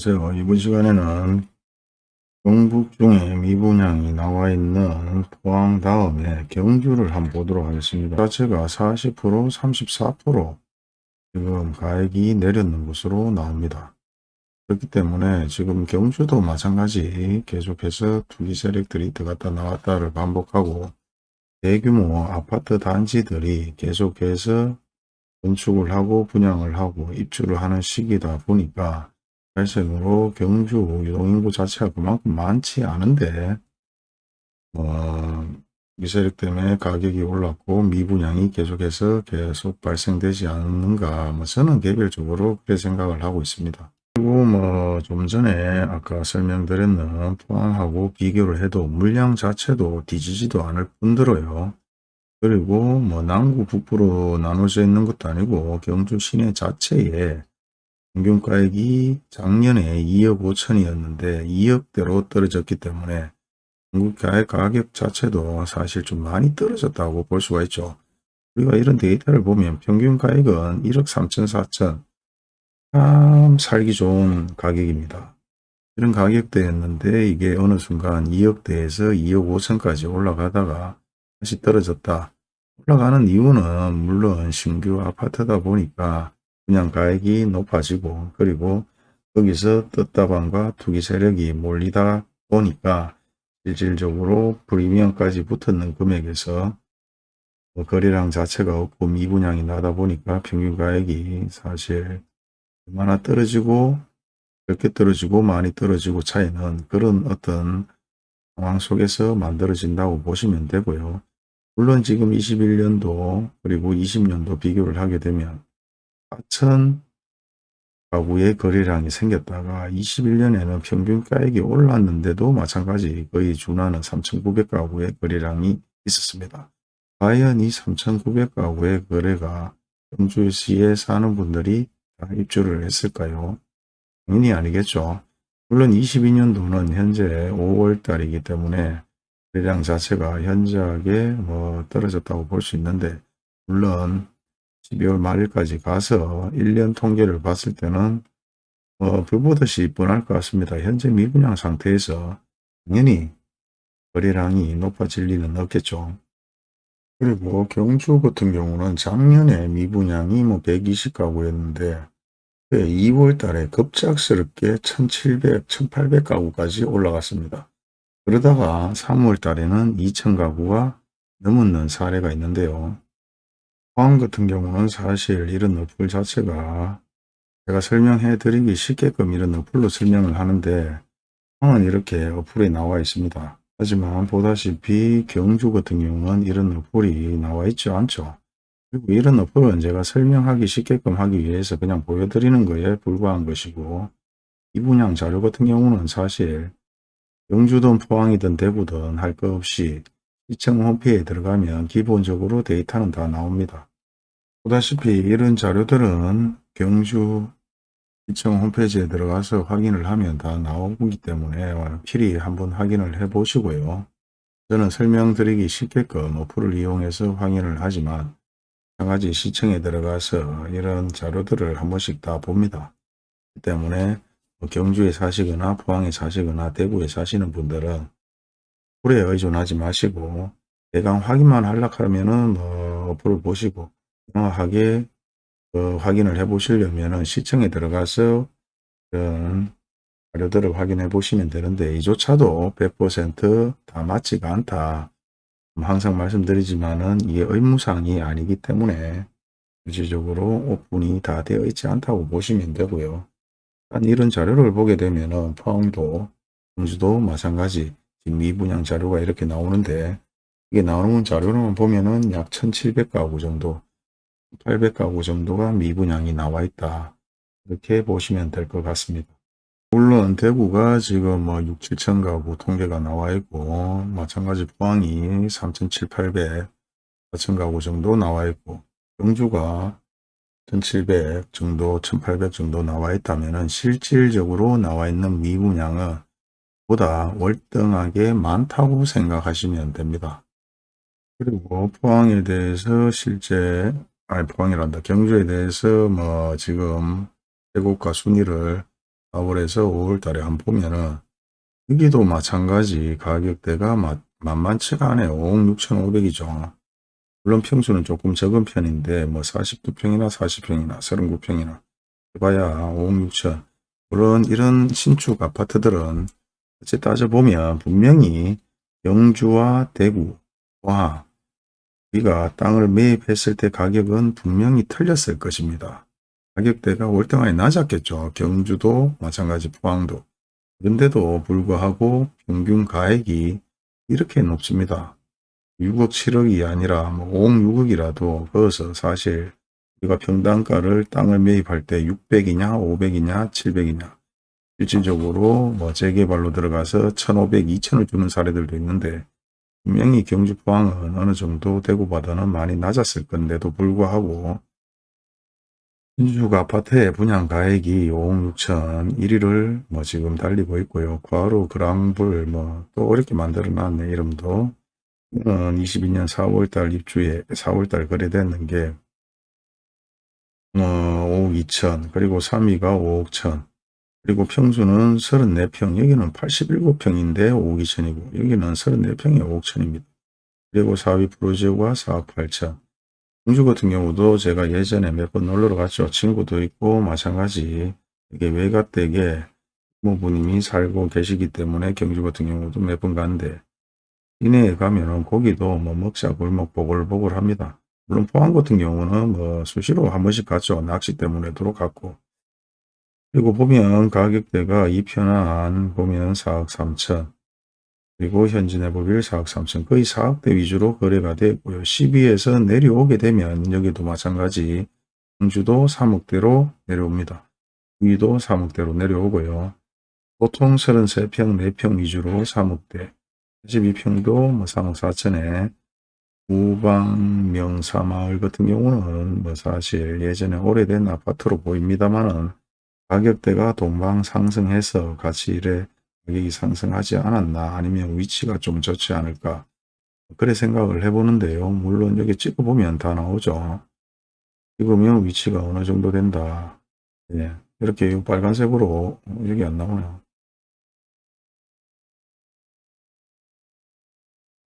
안녕하세요. 이번 시간에는 경북 중에 미분양이 나와 있는 포항 다음에 경주를 한번 보도록 하겠습니다. 자체가 40% 34% 지금 가액이 내렸는 것으로 나옵니다. 그렇기 때문에 지금 경주도 마찬가지 계속해서 투기 세력들이 들어갔다 나왔다를 반복하고 대규모 아파트 단지들이 계속해서 건축을 하고 분양을 하고 입주를 하는 시기다 보니까 발생으로 경주 유동인구 자체가 그만큼 많지 않은데 어, 미세력 때문에 가격이 올랐고 미분양이 계속해서 계속 발생되지 않는가 뭐 저는 개별적으로 그렇게 생각을 하고 있습니다. 그리고 뭐 좀 전에 아까 설명드렸는 포항하고 비교를 해도 물량 자체도 뒤지지도 않을 뿐더러요. 그리고 뭐 남구 북부로 나눠져 있는 것도 아니고 경주 시내 자체에 평균가액이 작년에 2억 5천이었는데 2억대로 떨어졌기 때문에 중국가의 가격 자체도 사실 좀 많이 떨어졌다고 볼 수가 있죠. 우리가 이런 데이터를 보면 평균가액은 1억 3천 4천 참 살기 좋은 가격입니다. 이런 가격대였는데 이게 어느 순간 2억대에서 2억 5천까지 올라가다가 다시 떨어졌다. 올라가는 이유는 물론 신규 아파트다 보니까 분양 가액이 높아지고 그리고 거기서 떴다방과 투기 세력이 몰리다 보니까 실질적으로 프리미엄까지 붙었는 금액에서 뭐 거래량 자체가 없고 미분양이 나다 보니까 평균 가액이 사실 얼마나 떨어지고 이렇게 떨어지고 많이 떨어지고 차이는 그런 어떤 상황 속에서 만들어진다고 보시면 되고요. 물론 지금 21년도 그리고 20년도 비교를 하게 되면 4천 가구의 거래량이 생겼다가 21년에는 평균 가액이 올랐는데도 마찬가지 거의 준하는 3,900가구의 거래량이 있었습니다. 과연 이 3,900가구의 거래가 경주시에 사는 분들이 다 입주를 했을까요? 당연히 아니겠죠. 물론 22년도는 현재 5월달이기 때문에 거래량 자체가 현저하게 뭐 떨어졌다고 볼 수 있는데 물론 12월 말일까지 가서 1년 통계를 봤을 때는 어, 불보듯이 뻔할 것 같습니다. 현재 미분양 상태에서 당연히 거래량이 높아질 리는 없겠죠. 그리고 경주 같은 경우는 작년에 미분양이 뭐 120가구였는데 2월 달에 급작스럽게 1700, 1800가구까지 올라갔습니다. 그러다가 3월 달에는 2000가구가 넘는 사례가 있는데요. 포항 같은 경우는 사실 이런 어플 자체가 제가 설명해 드리기 쉽게끔 이런 어플로 설명을 하는데 포항은 이렇게 어플에 나와 있습니다. 하지만 보다시피 경주 같은 경우는 이런 어플이 나와 있지 않죠. 그리고 이런 어플은 제가 설명하기 쉽게끔 하기 위해서 그냥 보여드리는 거에 불과한 것이고 이 분양 자료 같은 경우는 사실 경주든 포항이든 대구든 할 것 없이 시청 홈페이지에 들어가면 기본적으로 데이터는 다 나옵니다. 보다시피 이런 자료들은 경주 시청 홈페이지에 들어가서 확인을 하면 다 나오기 때문에 필히 한번 확인을 해 보시고요. 저는 설명드리기 쉽게끔 어플을 이용해서 확인을 하지만 마찬가지 시청에 들어가서 이런 자료들을 한 번씩 다 봅니다. 때문에 뭐 경주에 사시거나 포항에 사시거나 대구에 사시는 분들은 어플에 의존하지 마시고 대강 확인만 하려고 하면은 뭐 어플을 보시고 정확하게 어, 확인을 해 보시려면 시청에 들어가서 그런 자료들을 확인해 보시면 되는데 이조차도 100%다 맞지가 않다. 항상 말씀드리지만은 이게 의무상이 아니기 때문에 실질적으로 오픈이 다 되어 있지 않다고 보시면 되고요. 이런 자료를 보게 되면은 포항도 공주도 마찬가지 미분양 자료가 이렇게 나오는데 이게 나오는 자료로만 보면은 약 1700가구 정도 800가구 정도가 미분양이 나와 있다. 이렇게 보시면 될 것 같습니다. 물론 대구가 지금 뭐 6, 7천 가구 통계가 나와 있고 마찬가지 포항이 3,700, 4천 가구 정도 나와 있고 경주가 1,700 정도, 1,800 정도 나와 있다면 실질적으로 나와 있는 미분양은 보다 월등하게 많다고 생각하시면 됩니다. 그리고 포항에 대해서 실제 아니 포항이란다. 경주에 대해서 뭐 지금 대국가 순위를 4월에서 5월 달에 한번 보면은 여기도 마찬가지 가격대가 마- 만만치가 않아요. 5억 6,500이죠. 물론 평수는 조금 적은 편인데 뭐 42평이나 40평이나 39평이나 해봐야 5억 6천 물론 이런 신축 아파트들은 어째 따져보면 분명히 영주와 대구, 와 우리가 땅을 매입했을 때 가격은 분명히 틀렸을 것입니다. 가격대가 월등하게 낮았겠죠. 경주도 마찬가지 포항도. 그런데도 불구하고 평균 가액이 이렇게 높습니다. 6억 7억이 아니라 뭐 5억 6억이라도 거기서 사실 우리가 평당가를 땅을 매입할 때 600이냐 500이냐 700이냐 실질적으로 뭐 재개발로 들어가서 1500, 2000을 주는 사례들도 있는데 분명히 경주 포항은 어느 정도 대구보다는 많이 낮았을 건데도 불구하고 신축 아파트의 분양 가액이 5억 6천 1위를 뭐 지금 달리고 있고요. 과로 그랑불 뭐또 어렵게 만들어 놨네 이름도 22년 4월달 입주에 4월달 거래됐는 게 어, 5억 2천 그리고 3위가 5억 천 그리고 평수는 34평 여기는 87평인데 5억 2천이고 여기는 34평에 5억 천입니다. 그리고 4위 프로지오가 4억 8천 경주 같은 경우도 제가 예전에 몇 번 놀러 갔죠. 친구도 있고 마찬가지 이게 외가댁에 부모님이 살고 계시기 때문에 경주 같은 경우도 몇 번 갔는데 이내에 가면은 거기도 뭐 먹자 골목 보글보글 합니다. 물론 포항 같은 경우는 뭐 수시로 한 번씩 갔죠. 낚시 때문에도 갔고. 그리고 보면 가격대가 이편안 보면 4억 3천 그리고 현진해보길 4억 3천 거의 4억대 위주로 거래가 됐고요. 12에서 내려오게 되면 여기도 마찬가지 경주도 3억대로 내려옵니다. 위도 3억대로 내려오고요. 보통 33평, 4평 위주로 3억대 42평도 뭐 3억 4천에 우방 명사마을 같은 경우는 뭐 사실 예전에 오래된 아파트로 보입니다만은 가격대가 동방 상승해서 같이 이래 가격이 상승하지 않았나 아니면 위치가 좀 좋지 않을까 그래 생각을 해보는데요. 물론 여기 찍어보면 다 나오죠. 찍으면 위치가 어느 정도 된다. 예, 이렇게 빨간색으로 여기 안 나오네요.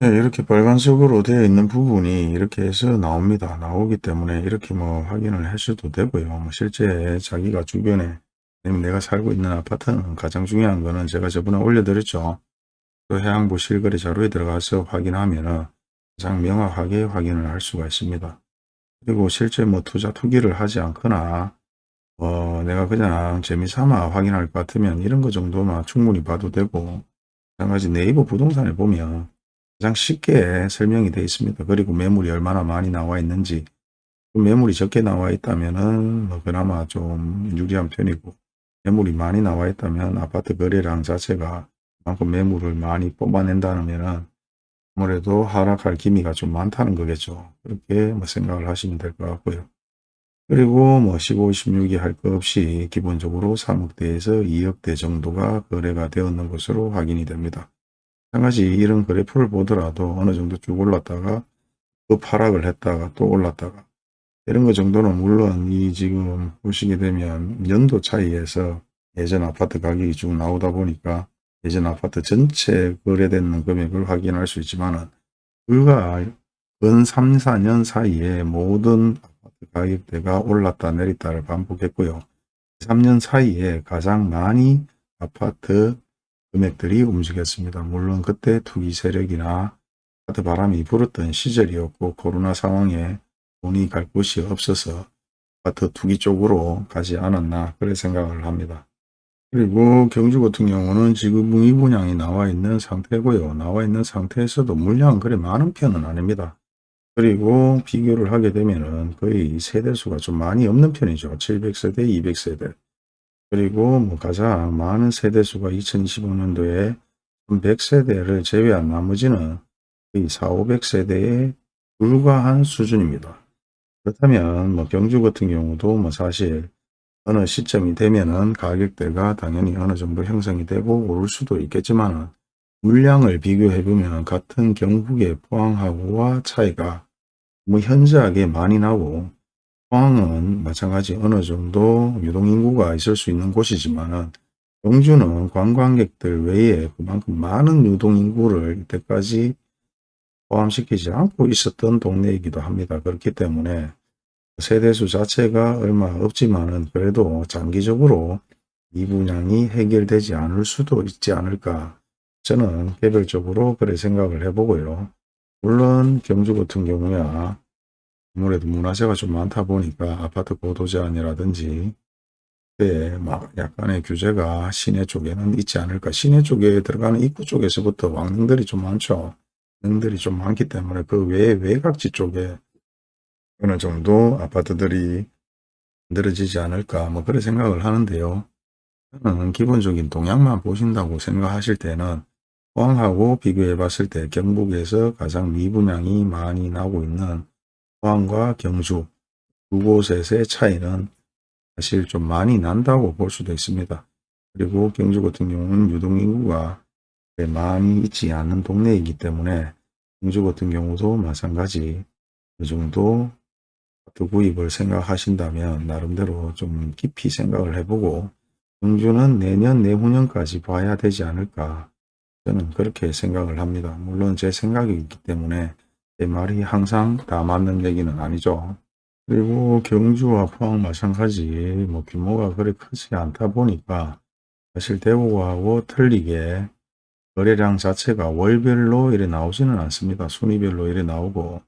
네, 이렇게 빨간색으로 되어 있는 부분이 이렇게 해서 나옵니다. 나오기 때문에 이렇게 뭐 확인을 하셔도 되고요. 뭐 실제 자기가 주변에 내가 살고 있는 아파트는 가장 중요한 거는 제가 저번에 올려드렸죠. 또 해양부 실거래 자료에 들어가서 확인하면 가장 명확하게 확인을 할 수가 있습니다. 그리고 실제 뭐 투자 투기를 하지 않거나 어, 내가 그냥 재미삼아 확인할 것 같으면 이런 거 정도만 충분히 봐도 되고 마찬가지 네이버 부동산에 보면 가장 쉽게 설명이 되어 있습니다. 그리고 매물이 얼마나 많이 나와 있는지 매물이 적게 나와 있다면 뭐 그나마 좀 유리한 편이고 매물이 많이 나와 있다면 아파트 거래량 자체가 그만큼 매물을 많이 뽑아낸다면 아무래도 하락할 기미가 좀 많다는 거겠죠. 그렇게 뭐 생각을 하시면 될 것 같고요. 그리고 뭐 15, 16이 할 것 없이 기본적으로 3억대에서 2억대 정도가 거래가 되었는 것으로 확인이 됩니다. 마찬가지 이런 그래프를 보더라도 어느 정도 쭉 올랐다가 또 하락을 했다가 또 올랐다가 이런 것 정도는 물론 이 지금 보시게 되면 연도 차이에서 예전 아파트 가격이 쭉 나오다 보니까 예전 아파트 전체 거래되는 금액을 확인할 수 있지만 불과 근 3, 4년 사이에 모든 아파트 가격대가 올랐다 내렸다를 반복했고요. 3년 사이에 가장 많이 아파트 금액들이 움직였습니다. 물론 그때 투기 세력이나 아파트 바람이 불었던 시절이었고 코로나 상황에 돈이 갈 곳이 없어서 아파트 투기 쪽으로 가지 않았나 그래 생각을 합니다. 그리고 경주 같은 경우는 지금 미분양이 나와 있는 상태고요. 나와 있는 상태에서도 물량은 그래 많은 편은 아닙니다. 그리고 비교를 하게 되면은 거의 세대수가 좀 많이 없는 편이죠. 700세대, 200세대. 그리고 뭐 가장 많은 세대수가 2025년도에 100세대를 제외한 나머지는 거의 4, 500세대에 불과한 수준입니다. 그렇다면 뭐 경주 같은 경우도 뭐 사실 어느 시점이 되면은 가격대가 당연히 어느 정도 형성이 되고 오를 수도 있겠지만 물량을 비교해 보면 같은 경북의 포항하고와 차이가 뭐 현저하게 많이 나고 포항은 마찬가지 어느 정도 유동인구가 있을 수 있는 곳이지만 경주는 관광객들 외에 그만큼 많은 유동인구를 이때까지 포함시키지 않고 있었던 동네이기도 합니다. 그렇기 때문에 세대수 자체가 얼마 없지만은 그래도 장기적으로 이 분양이 해결되지 않을 수도 있지 않을까 저는 개별적으로 그래 생각을 해보고요. 물론 경주 같은 경우야 아무래도 문화재가 좀 많다 보니까 아파트 고도 제한이라든지 네, 막 약간의 규제가 시내 쪽에는 있지 않을까. 시내 쪽에 들어가는 입구 쪽에서부터 왕릉들이 좀 많죠. 왕릉들이 좀 많기 때문에 그외 외곽지 쪽에 어느 정도 아파트들이 만들어지지 않을까 뭐 그런 생각을 하는데요. 저는 기본적인 동향만 보신다고 생각하실 때는 포항하고 비교해 봤을 때 경북에서 가장 미분양이 많이 나고 있는 포항과 경주 두 곳에서의 차이는 사실 좀 많이 난다고 볼 수도 있습니다. 그리고 경주 같은 경우는 유동인구가 많이 있지 않은 동네이기 때문에 경주 같은 경우도 마찬가지 그 정도 아파트 구입을 생각하신다면 나름대로 좀 깊이 생각을 해보고 경주는 내년 내후년까지 봐야 되지 않을까 저는 그렇게 생각을 합니다. 물론 제 생각이기 때문에 제 말이 항상 다 맞는 얘기는 아니죠. 그리고 경주와 포항 마찬가지 뭐 규모가 그리 크지 않다 보니까 사실 대구하고 틀리게 거래량 자체가 월별로 이래 나오지는 않습니다. 순위별로 이래 나오고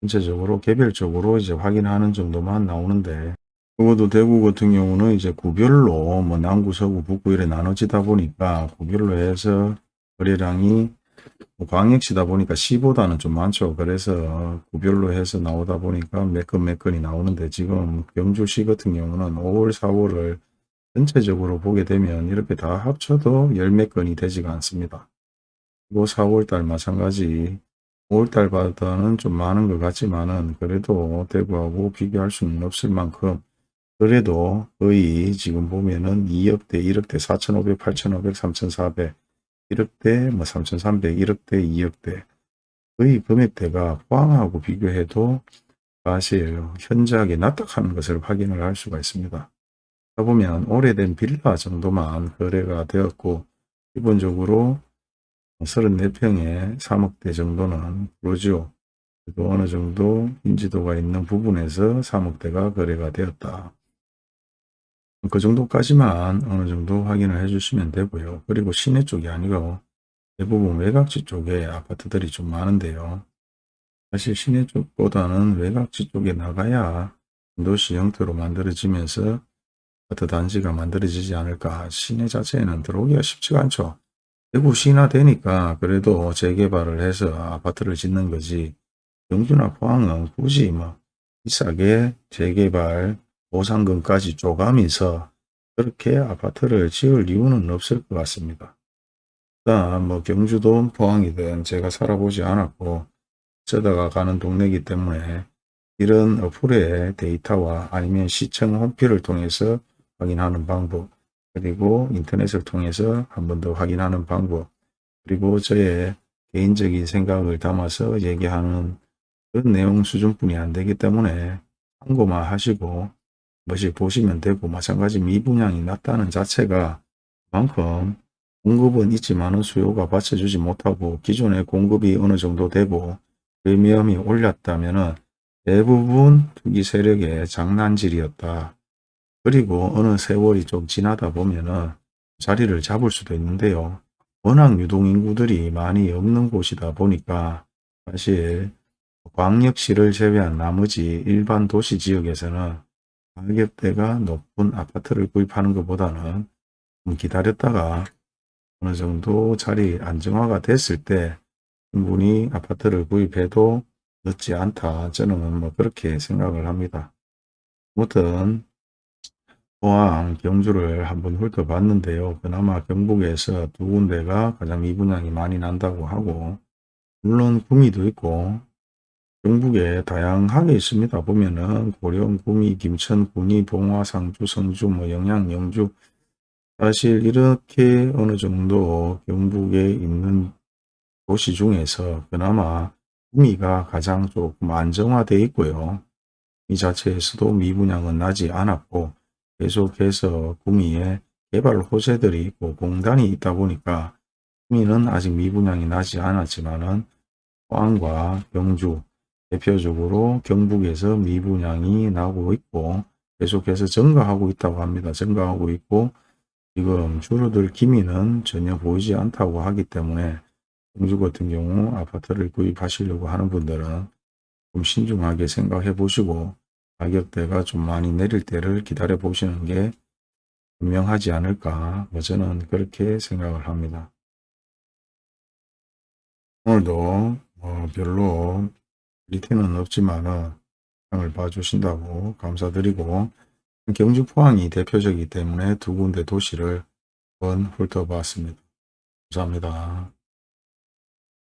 전체적으로 개별적으로 이제 확인하는 정도만 나오는데 적어도 대구 같은 경우는 이제 구별로 뭐 남구, 서구, 북구 이래 나눠지다 보니까 구별로 해서 거래량이 뭐 광역시다 보니까 시보다는 좀 많죠. 그래서 구별로 해서 나오다 보니까 몇건몇 건이 나오는데 지금 경주시 같은 경우는 5월, 4월을 전체적으로 보게 되면 이렇게 다 합쳐도 열몇 건이 되지가 않습니다. 그리고 4월달 마찬가지 5월달보다는 좀 많은 것 같지만 은 그래도 대구하고 비교할 수는 없을 만큼 그래도 거의 지금 보면은 2억대, 1억대, 4,500, 8,500, 3,400 1억대, 뭐 3,300, 1억대, 2억대 거의 금액대가 포항하고 비교해도 사실 현저하게 납득하는 것을 확인을 할 수가 있습니다. 보면 오래된 빌라 정도만 거래가 되었고 기본적으로 34평에 3억대 정도는 그러죠. 또 어느 정도 인지도가 있는 부분에서 3억대가 거래가 되었다. 그 정도까지만 어느 정도 확인을 해 주시면 되고요. 그리고 시내 쪽이 아니고 대부분 외곽지 쪽에 아파트들이 좀 많은데요. 사실 시내 쪽보다는 외곽지 쪽에 나가야 도시 형태로 만들어지면서 단지가 만들어지지 않을까. 시내 자체에는 들어오기가 쉽지가 않죠. 대구 시나 되니까 그래도 재개발을 해서 아파트를 짓는 거지. 영주나 포항은 굳이 뭐 비싸게 재개발 보상금까지 쪼가면서 그렇게 아파트를 지을 이유는 없을 것 같습니다. 일단 뭐 경주도 포항이든 제가 살아보지 않았고 쓰다가 가는 동네이기 때문에 이런 어플의 데이터와 아니면 시청 홈피를 통해서 확인하는 방법 그리고 인터넷을 통해서 한 번 더 확인하는 방법 그리고 저의 개인적인 생각을 담아서 얘기하는 그런 내용 수준뿐이 안 되기 때문에 참고만 하시고 것이 보시면 되고 마찬가지 미분양이 낮다는 자체가 그만큼 공급은 있지만 수요가 받쳐주지 못하고 기존의 공급이 어느 정도 되고 프리미엄이 올랐다면 대부분 투기 세력의 장난질이었다. 그리고 어느 세월이 좀 지나다 보면 자리를 잡을 수도 있는데요. 워낙 유동인구들이 많이 없는 곳이다 보니까 사실 광역시를 제외한 나머지 일반 도시 지역에서는 가격대가 높은 아파트를 구입하는 것보다는 좀 기다렸다가 어느 정도 자리 안정화가 됐을 때 충분히 아파트를 구입해도 늦지 않다. 저는 뭐 그렇게 생각을 합니다. 아무튼 포항 경주를 한번 훑어봤는데요. 그나마 경북에서 두 군데가 가장 미분양이 많이 난다고 하고 물론 구미도 있고 경북에 다양하게 있습니다. 보면은 고령, 구미, 김천, 군위, 봉화, 상주, 성주, 뭐 영양, 영주 사실 이렇게 어느 정도 경북에 있는 도시 중에서 그나마 구미가 가장 조금 안정화되어 있고요. 이 자체에서도 미분양은 나지 않았고 계속해서 구미에 개발 호재들이 있고 공단이 있다 보니까 흥미는 아직 미분양이 나지 않았지만 은 포항과 경주 대표적으로 경북에서 미분양이 나고 있고 계속해서 증가하고 있다고 합니다. 증가하고 있고 지금 줄어들 기미는 전혀 보이지 않다고 하기 때문에 경주 같은 경우 아파트를 구입하시려고 하는 분들은 좀 신중하게 생각해 보시고 가격대가 좀 많이 내릴 때를 기다려 보시는 게 분명하지 않을까 뭐 저는 그렇게 생각을 합니다. 오늘도 뭐 별로 리트는 없지만은 장을 봐주신다고 감사드리고 경주 포항이 대표적이기 때문에 두 군데 도시를 한번 훑어봤습니다. 감사합니다.